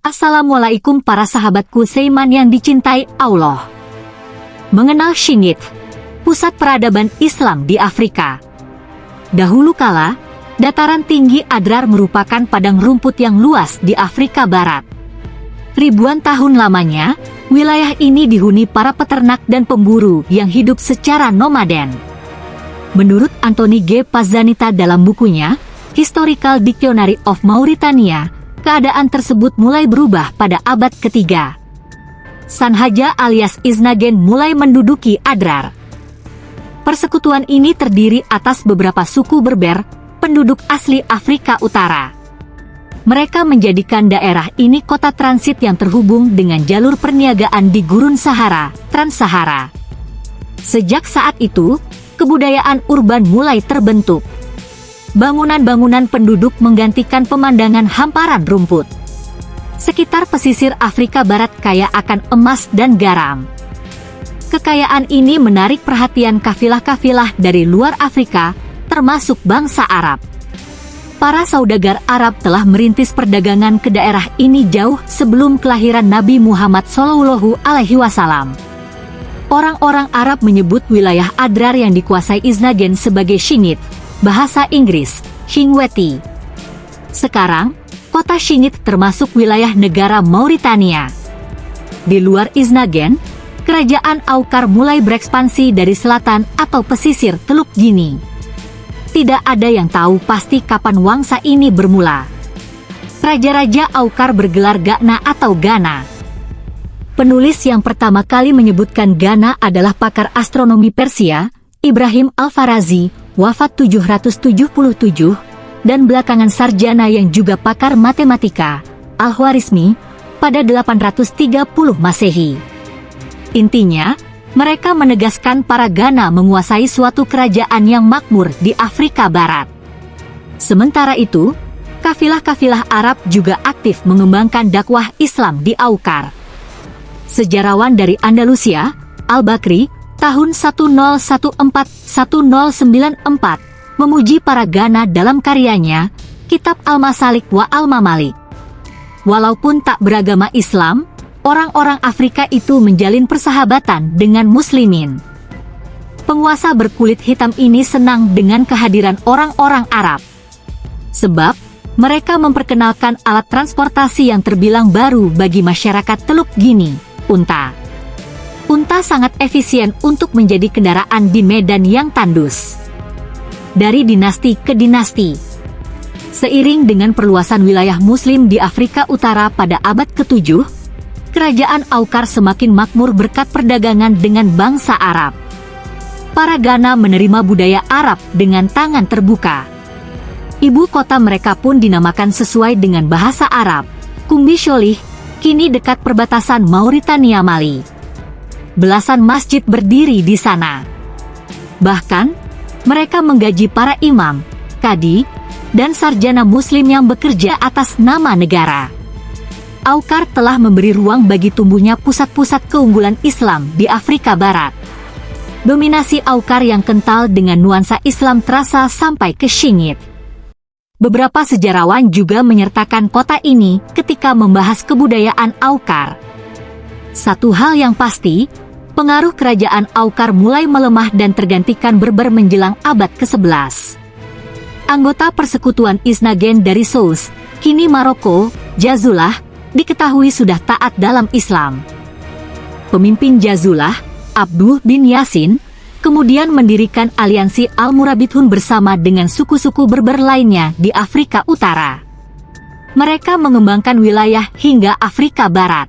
Assalamualaikum para sahabatku Seiman yang dicintai Allah. Mengenal Shingit, pusat peradaban Islam di Afrika. Dahulu kala, dataran tinggi Adrar merupakan padang rumput yang luas di Afrika Barat. Ribuan tahun lamanya, wilayah ini dihuni para peternak dan pemburu yang hidup secara nomaden. Menurut Anthony G. Pazanita dalam bukunya, Historical Dictionary of Mauritania, keadaan tersebut mulai berubah pada abad ketiga. Sanhaja alias Iznagen mulai menduduki Adrar. Persekutuan ini terdiri atas beberapa suku berber, penduduk asli Afrika Utara. Mereka menjadikan daerah ini kota transit yang terhubung dengan jalur perniagaan di Gurun Sahara, Trans-Sahara. Sejak saat itu, kebudayaan urban mulai terbentuk bangunan-bangunan penduduk menggantikan pemandangan hamparan rumput. Sekitar pesisir Afrika Barat kaya akan emas dan garam. Kekayaan ini menarik perhatian kafilah-kafilah dari luar Afrika, termasuk bangsa Arab. Para saudagar Arab telah merintis perdagangan ke daerah ini jauh sebelum kelahiran Nabi Muhammad Wasallam. Orang-orang Arab menyebut wilayah Adrar yang dikuasai Iznagen sebagai Shingit, bahasa Inggris, Shingweti. Sekarang, kota Shingit termasuk wilayah negara Mauritania. Di luar Iznagen, kerajaan Aukar mulai berekspansi dari selatan atau pesisir Teluk Gini. Tidak ada yang tahu pasti kapan wangsa ini bermula. Raja-raja Aukar bergelar Gana atau Gana. Penulis yang pertama kali menyebutkan Gana adalah pakar astronomi Persia, Ibrahim Al-Farazi, wafat 777, dan belakangan sarjana yang juga pakar matematika, Al-Khwarizmi, pada 830 Masehi. Intinya, mereka menegaskan para Ghana menguasai suatu kerajaan yang makmur di Afrika Barat. Sementara itu, kafilah-kafilah Arab juga aktif mengembangkan dakwah Islam di Aukar. Sejarawan dari Andalusia, Al-Bakri, tahun 1014-1094, memuji para Ghana dalam karyanya, Kitab Al-Masalik wa Al-Mamalik. Walaupun tak beragama Islam, orang-orang Afrika itu menjalin persahabatan dengan muslimin. Penguasa berkulit hitam ini senang dengan kehadiran orang-orang Arab. Sebab, mereka memperkenalkan alat transportasi yang terbilang baru bagi masyarakat Teluk Gini, unta unta sangat efisien untuk menjadi kendaraan di medan yang tandus. Dari dinasti ke dinasti, seiring dengan perluasan wilayah Muslim di Afrika Utara pada abad ke-7, kerajaan Aukar semakin makmur berkat perdagangan dengan bangsa Arab. Para Ghana menerima budaya Arab dengan tangan terbuka. Ibu kota mereka pun dinamakan sesuai dengan bahasa Arab, Kumbi Sholih, kini dekat perbatasan Mauritania Mali belasan masjid berdiri di sana. Bahkan, mereka menggaji para imam, kadi, dan sarjana muslim yang bekerja atas nama negara. Aukar telah memberi ruang bagi tumbuhnya pusat-pusat keunggulan Islam di Afrika Barat. Dominasi Aukar yang kental dengan nuansa Islam terasa sampai ke Shingit. Beberapa sejarawan juga menyertakan kota ini ketika membahas kebudayaan Aukar. Satu hal yang pasti, pengaruh kerajaan Aukar mulai melemah dan tergantikan Berber menjelang abad ke-11. Anggota persekutuan Isnagen dari Sous, kini Maroko, Jazullah, diketahui sudah taat dalam Islam. Pemimpin Jazullah, Abdul bin Yasin, kemudian mendirikan aliansi Al-Murabithun bersama dengan suku-suku Berber lainnya di Afrika Utara. Mereka mengembangkan wilayah hingga Afrika Barat.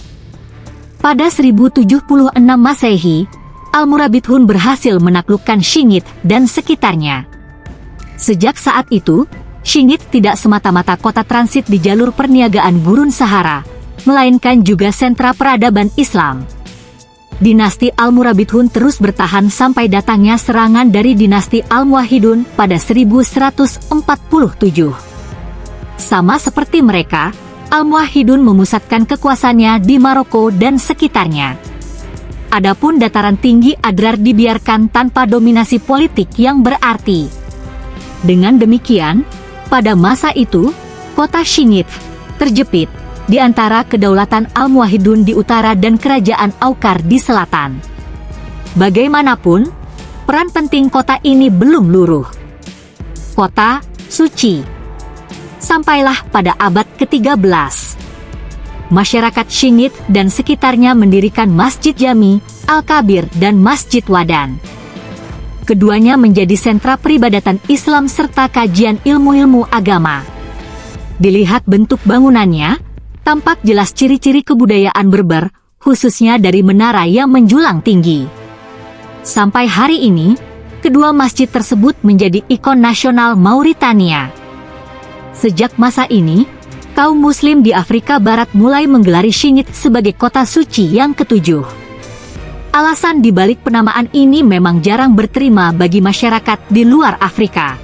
Pada 1076 Masehi, Al-Murabithun berhasil menaklukkan Shingit dan sekitarnya. Sejak saat itu, Shingit tidak semata-mata kota transit di jalur perniagaan Gurun Sahara, melainkan juga sentra peradaban Islam. Dinasti Al-Murabithun terus bertahan sampai datangnya serangan dari dinasti Al-Muwahhidun pada 1147. Sama seperti mereka, Al-Muwahhidun memusatkan kekuasaannya di Maroko dan sekitarnya. Adapun dataran tinggi Adrar dibiarkan tanpa dominasi politik yang berarti. Dengan demikian, pada masa itu, kota Shingit terjepit di antara kedaulatan Al-Muwahidun di utara dan kerajaan Aukar di selatan. Bagaimanapun, peran penting kota ini belum luruh. Kota Suci Sampailah pada abad ke-13. Masyarakat Shingit dan sekitarnya mendirikan Masjid Jami, Al-Kabir dan Masjid Wadan. Keduanya menjadi sentra peribadatan Islam serta kajian ilmu-ilmu agama. Dilihat bentuk bangunannya, tampak jelas ciri-ciri kebudayaan berber, khususnya dari menara yang menjulang tinggi. Sampai hari ini, kedua masjid tersebut menjadi ikon nasional Mauritania. Sejak masa ini, kaum muslim di Afrika Barat mulai menggelari Shingit sebagai kota suci yang ketujuh. Alasan dibalik penamaan ini memang jarang berterima bagi masyarakat di luar Afrika.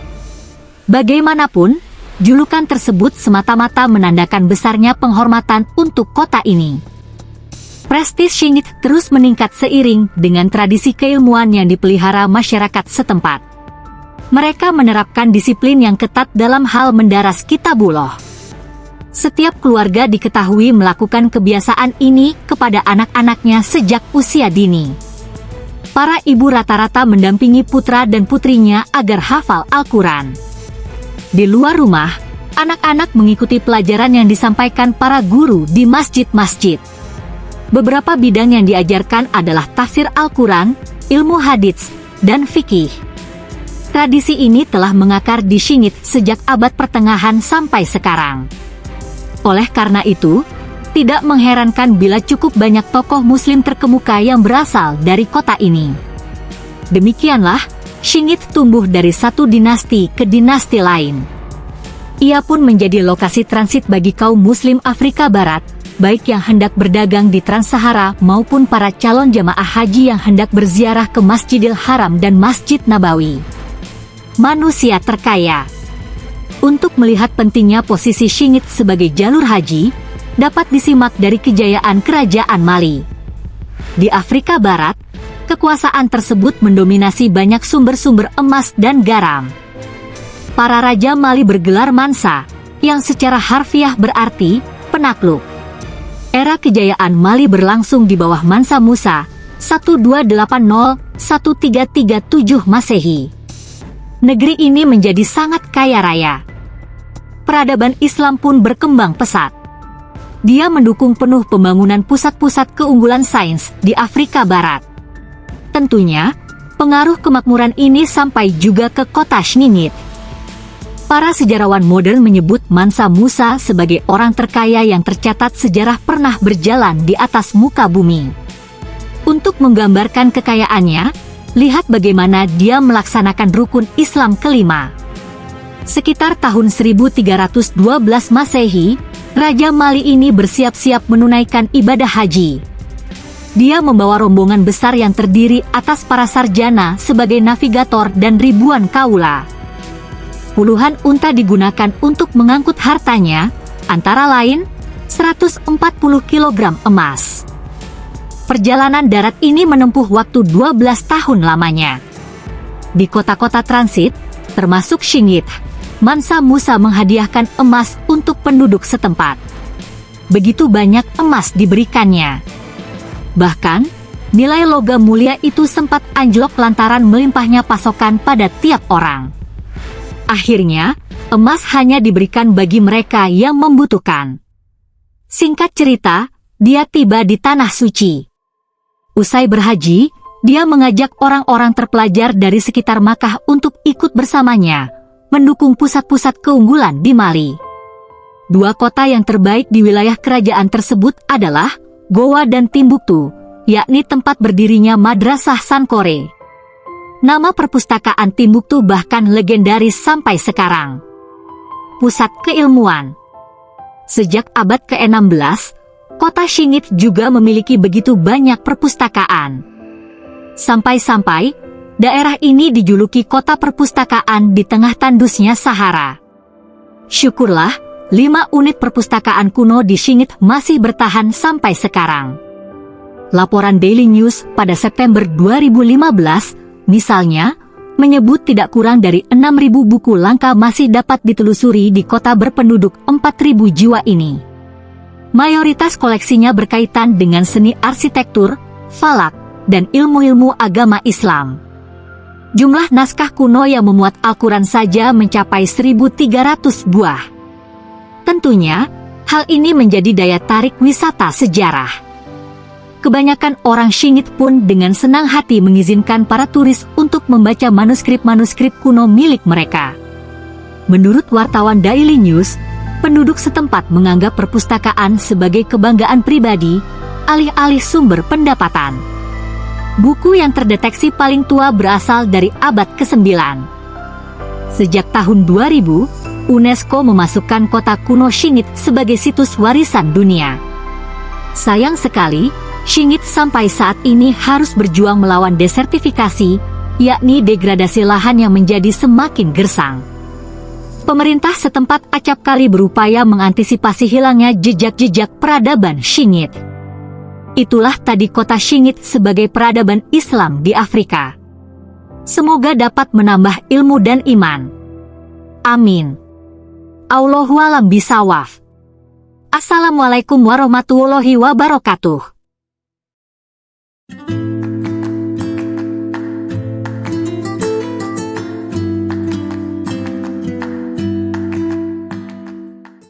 Bagaimanapun, Julukan tersebut semata-mata menandakan besarnya penghormatan untuk kota ini. Prestis Shingit terus meningkat seiring dengan tradisi keilmuan yang dipelihara masyarakat setempat. Mereka menerapkan disiplin yang ketat dalam hal mendaras kitabullah. Setiap keluarga diketahui melakukan kebiasaan ini kepada anak-anaknya sejak usia dini. Para ibu rata-rata mendampingi putra dan putrinya agar hafal Al-Quran. Di luar rumah, anak-anak mengikuti pelajaran yang disampaikan para guru di masjid-masjid. Beberapa bidang yang diajarkan adalah tafsir Al-Quran, ilmu hadits, dan fikih. Tradisi ini telah mengakar di Shingit sejak abad pertengahan sampai sekarang. Oleh karena itu, tidak mengherankan bila cukup banyak tokoh muslim terkemuka yang berasal dari kota ini. Demikianlah, Shingit tumbuh dari satu dinasti ke dinasti lain. Ia pun menjadi lokasi transit bagi kaum muslim Afrika Barat, baik yang hendak berdagang di Trans-Sahara maupun para calon jamaah haji yang hendak berziarah ke Masjidil Haram dan Masjid Nabawi. Manusia terkaya Untuk melihat pentingnya posisi Shingit sebagai jalur haji, dapat disimak dari kejayaan Kerajaan Mali. Di Afrika Barat, kekuasaan tersebut mendominasi banyak sumber-sumber emas dan garam. Para raja Mali bergelar Mansa, yang secara harfiah berarti penakluk. Era kejayaan Mali berlangsung di bawah Mansa Musa, 1280-1337 Masehi. Negeri ini menjadi sangat kaya raya. Peradaban Islam pun berkembang pesat. Dia mendukung penuh pembangunan pusat-pusat keunggulan sains di Afrika Barat. Tentunya, pengaruh kemakmuran ini sampai juga ke kota Shningit. Para sejarawan modern menyebut Mansa Musa sebagai orang terkaya yang tercatat sejarah pernah berjalan di atas muka bumi. Untuk menggambarkan kekayaannya, lihat bagaimana dia melaksanakan rukun Islam kelima. Sekitar tahun 1312 Masehi, Raja Mali ini bersiap-siap menunaikan ibadah haji dia membawa rombongan besar yang terdiri atas para sarjana sebagai navigator dan ribuan kaula. Puluhan unta digunakan untuk mengangkut hartanya, antara lain 140 kg emas. Perjalanan darat ini menempuh waktu 12 tahun lamanya. Di kota-kota transit, termasuk Shingit, Mansa Musa menghadiahkan emas untuk penduduk setempat. Begitu banyak emas diberikannya Bahkan, nilai logam mulia itu sempat anjlok lantaran melimpahnya pasokan pada tiap orang. Akhirnya, emas hanya diberikan bagi mereka yang membutuhkan. Singkat cerita, dia tiba di Tanah Suci. Usai berhaji, dia mengajak orang-orang terpelajar dari sekitar Makkah untuk ikut bersamanya, mendukung pusat-pusat keunggulan di Mali. Dua kota yang terbaik di wilayah kerajaan tersebut adalah Goa dan Timbuktu, yakni tempat berdirinya Madrasah Sankore. Nama perpustakaan Timbuktu bahkan legendaris sampai sekarang. Pusat keilmuan Sejak abad ke-16, kota Shingit juga memiliki begitu banyak perpustakaan. Sampai-sampai, daerah ini dijuluki kota perpustakaan di tengah tandusnya Sahara. Syukurlah, lima unit perpustakaan kuno di Shingit masih bertahan sampai sekarang. Laporan Daily News pada September 2015, misalnya, menyebut tidak kurang dari 6.000 buku langka masih dapat ditelusuri di kota berpenduduk 4.000 jiwa ini. Mayoritas koleksinya berkaitan dengan seni arsitektur, falak, dan ilmu-ilmu agama Islam. Jumlah naskah kuno yang memuat Al-Quran saja mencapai 1.300 buah. Tentunya, hal ini menjadi daya tarik wisata sejarah. Kebanyakan orang Shingit pun dengan senang hati mengizinkan para turis untuk membaca manuskrip-manuskrip kuno milik mereka. Menurut wartawan Daily News, penduduk setempat menganggap perpustakaan sebagai kebanggaan pribadi, alih-alih sumber pendapatan. Buku yang terdeteksi paling tua berasal dari abad ke-9. Sejak tahun 2000, UNESCO memasukkan kota kuno Shingit sebagai situs warisan dunia. Sayang sekali, Shingit sampai saat ini harus berjuang melawan desertifikasi, yakni degradasi lahan yang menjadi semakin gersang. Pemerintah setempat acap kali berupaya mengantisipasi hilangnya jejak-jejak peradaban Shingit. Itulah tadi kota Shingit sebagai peradaban Islam di Afrika. Semoga dapat menambah ilmu dan iman. Amin. Allahualam bisawaf. Assalamualaikum warahmatullahi wabarakatuh.